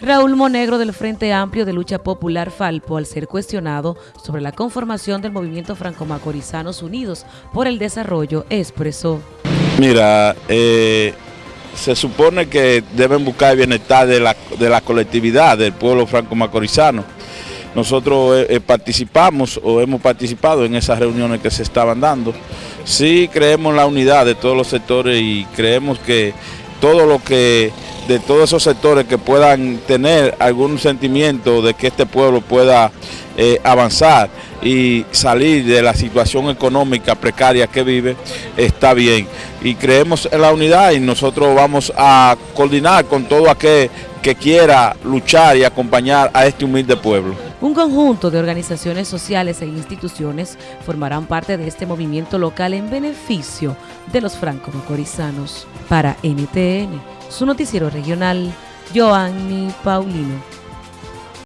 Raúl Monegro del Frente Amplio de Lucha Popular Falpo, al ser cuestionado sobre la conformación del movimiento franco-macorizanos unidos por el desarrollo, expresó. Mira, eh, se supone que deben buscar el bienestar de la, de la colectividad del pueblo franco-macorizano. Nosotros eh, eh, participamos o hemos participado en esas reuniones que se estaban dando. Sí creemos en la unidad de todos los sectores y creemos que todo lo que de todos esos sectores que puedan tener algún sentimiento de que este pueblo pueda eh, avanzar y salir de la situación económica precaria que vive, está bien. Y creemos en la unidad y nosotros vamos a coordinar con todo aquel que quiera luchar y acompañar a este humilde pueblo. Un conjunto de organizaciones sociales e instituciones formarán parte de este movimiento local en beneficio de los franco-macorizanos. Para NTN, su noticiero regional, Joanny Paulino.